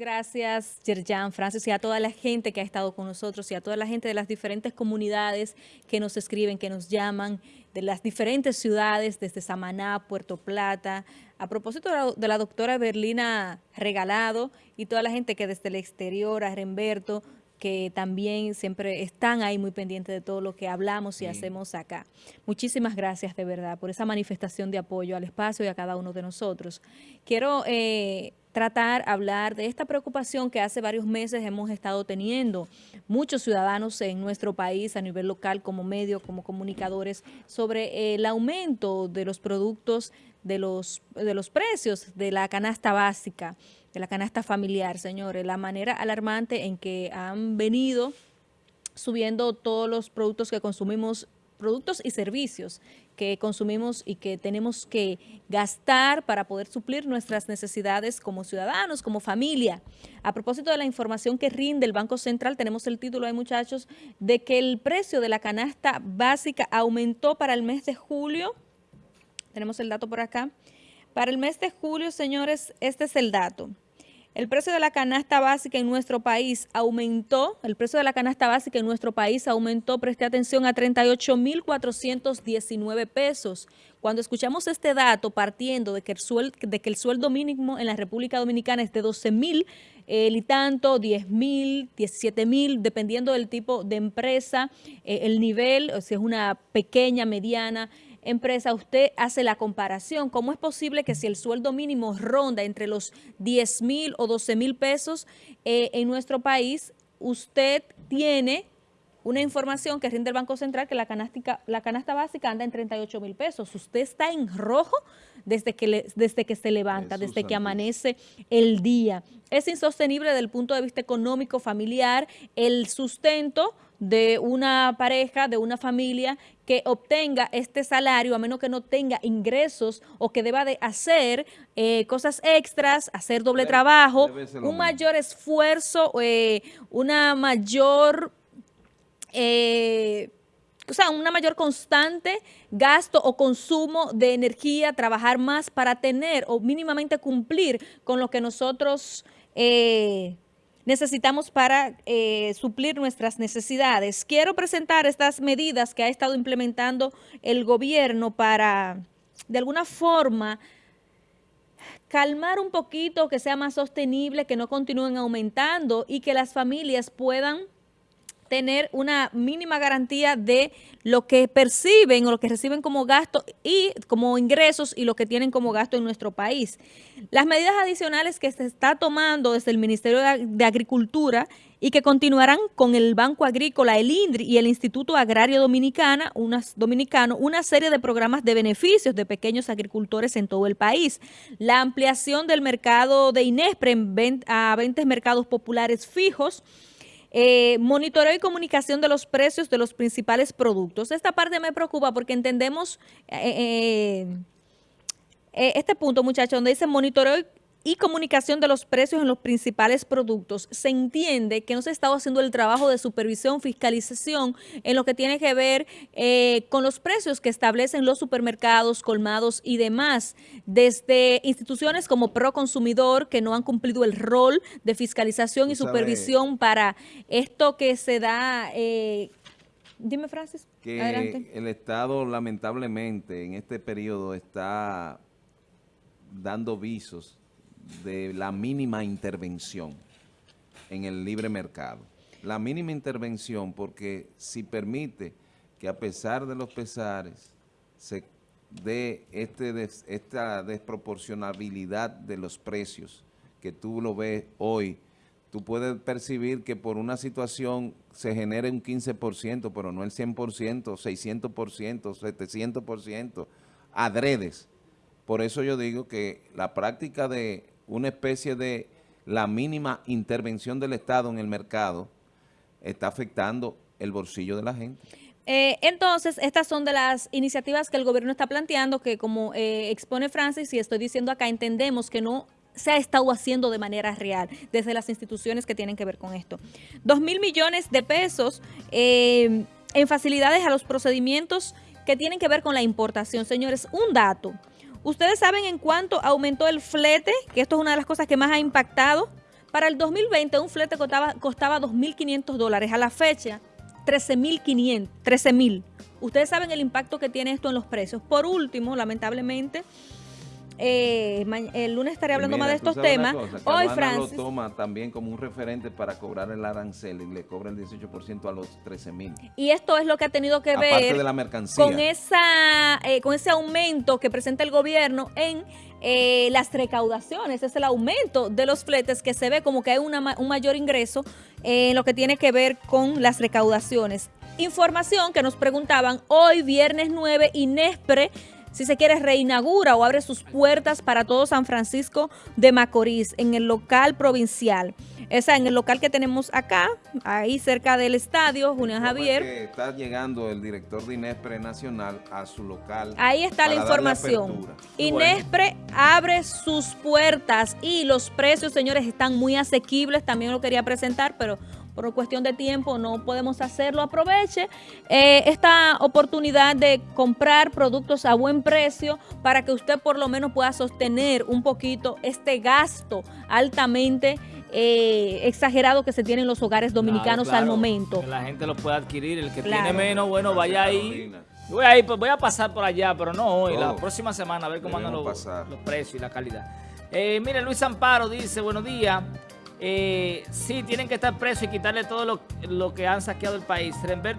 gracias, Yerjan, Francis, y a toda la gente que ha estado con nosotros y a toda la gente de las diferentes comunidades que nos escriben, que nos llaman, de las diferentes ciudades, desde Samaná, Puerto Plata. A propósito de la, doctora Berlina Regalado y toda la gente que desde el exterior, a Remberto, que también siempre están ahí muy pendientes de todo lo que hablamos y hacemos acá. Muchísimas gracias de verdad por esa manifestación de apoyo al espacio y a cada uno de nosotros. Quiero eh, tratar, hablar de esta preocupación que hace varios meses hemos estado teniendo muchos ciudadanos en nuestro país a nivel local como medio, como comunicadores, sobre el aumento de los productos, de los, de los precios de la canasta básica, de la canasta familiar, señores, la manera alarmante en que han venido subiendo todos los productos que consumimos productos y servicios que consumimos y que tenemos que gastar para poder suplir nuestras necesidades como ciudadanos, como familia. A propósito de la información que rinde el Banco Central, tenemos el título ahí, muchachos, de que el precio de la canasta básica aumentó para el mes de julio. Tenemos el dato por acá. Para el mes de julio, señores, este es el dato. El precio de la canasta básica en nuestro país aumentó, el precio de la canasta básica en nuestro país aumentó, preste atención, a 38.419 pesos. Cuando escuchamos este dato, partiendo de que el sueldo, mínimo en la República Dominicana es de 12.000 eh, y tanto, 10.000, 17.000, dependiendo del tipo de empresa, eh, el nivel, si es una pequeña, mediana, empresa, usted hace la comparación. ¿Cómo es posible que si el sueldo mínimo ronda entre los 10 mil o 12 mil pesos eh, en nuestro país, usted tiene una información que rinde el Banco Central que la, la canasta básica anda en 38 mil pesos. Usted está en rojo desde que, desde que se levanta, desde que amanece el día. Es insostenible desde el punto de vista económico, familiar, el sustento de una pareja, de una familia que obtenga este salario, a menos que no tenga ingresos o que deba de hacer eh, cosas extras, hacer doble trabajo, un mayor esfuerzo, eh, una mayor... Eh, o sea, una mayor constante gasto o consumo de energía, trabajar más para tener o mínimamente cumplir con lo que nosotros necesitamos para eh, suplir nuestras necesidades. Quiero presentar estas medidas que ha estado implementando el gobierno para, de alguna forma, calmar un poquito, que sea más sostenible, que no continúen aumentando y que las familias puedan tener una mínima garantía de lo que perciben o lo que reciben como gasto y como ingresos y lo que tienen como gasto en nuestro país. Las medidas adicionales que se está tomando desde el Ministerio de Agricultura y que continuarán con el Banco Agrícola, el INDRI y el Instituto Agrario Dominicana, unas, Dominicano, una serie de programas de beneficios de pequeños agricultores en todo el país. La ampliación del mercado de INESPRE a 20 mercados populares fijos, eh, monitoreo y comunicación de los precios de los principales productos. Esta parte me preocupa porque entendemos eh, eh, este punto, muchachos, donde dice monitoreo y comunicación de los precios en los principales productos, se entiende que no se ha estado haciendo el trabajo de supervisión, fiscalización en lo que tiene que ver eh, con los precios que establecen los supermercados, colmados y demás, desde instituciones como Proconsumidor que no han cumplido el rol de fiscalización y supervisión para esto que se da... Eh, dime, Francis, que el Estado lamentablemente en este periodo está dando visos de la mínima intervención en el libre mercado. La mínima intervención porque si permite que a pesar de los pesares se dé este esta desproporcionabilidad de los precios que tú lo ves hoy, tú puedes percibir que por una situación se genere un 15%, pero no el 100%, 600%, 700%, adredes. Por eso yo digo que la práctica de una especie de la mínima intervención del Estado en el mercado está afectando el bolsillo de la gente. Eh, entonces, estas son de las iniciativas que el gobierno está planteando, que como eh, expone Francis, y estoy diciendo acá, entendemos que no se ha estado haciendo de manera real desde las instituciones que tienen que ver con esto. Dos mil millones de pesos eh, en facilidades a los procedimientos que tienen que ver con la importación. Señores, un dato. ¿Ustedes saben en cuánto aumentó el flete? Que esto es una de las cosas que más ha impactado Para el 2020 un flete costaba, costaba 2.500 dólares. A la fecha, 13.500, 13.000. Ustedes saben el impacto que tiene esto en los precios. Por último, lamentablemente, eh, el lunes estaré hablando más de estos temas. Hoy Francis lo toma también como un referente para cobrar el arancel y le cobra el 18% a los 13 mil. Y esto es lo que ha tenido que ver de la mercancía. con esa eh, con ese aumento que presenta el gobierno en eh, las recaudaciones, es el aumento de los fletes que se ve como que hay una, un mayor ingreso en lo que tiene que ver con las recaudaciones. Información que nos preguntaban hoy, viernes 9, INESPRE si se quiere, reinaugura o abre sus puertas para todo San Francisco de Macorís en el local provincial. Esa en el local que tenemos acá, ahí cerca del estadio, Julián Javier. está llegando el director de Inespre Nacional a su local. Ahí está la información. Inespre abre sus puertas y los precios, señores, están muy asequibles. También lo quería presentar, pero por cuestión de tiempo no podemos hacerlo, aproveche eh, esta oportunidad de comprar productos a buen precio para que usted por lo menos pueda sostener un poquito este gasto altamente eh, exagerado que se tiene en los hogares dominicanos al momento. Que la gente lo pueda adquirir, el que tiene menos, bueno, vaya ahí. Voy a, ir, pues voy a pasar por allá, pero no hoy, la próxima semana, a ver cómo andan los, precios y la calidad. Eh, mire, Luis Amparo dice, buenos días. Eh, sí, tienen que estar presos y quitarle todo lo, lo que han saqueado el país.